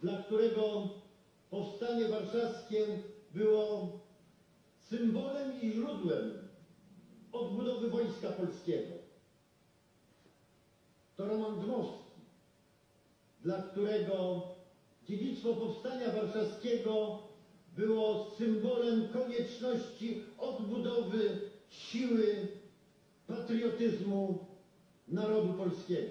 dla którego powstanie warszawskie było symbolem i źródłem odbudowy Wojska Polskiego. To Roman Dmowski, dla którego dziedzictwo powstania warszawskiego było symbolem konieczności odbudowy siły patriotyzmu narodu polskiego.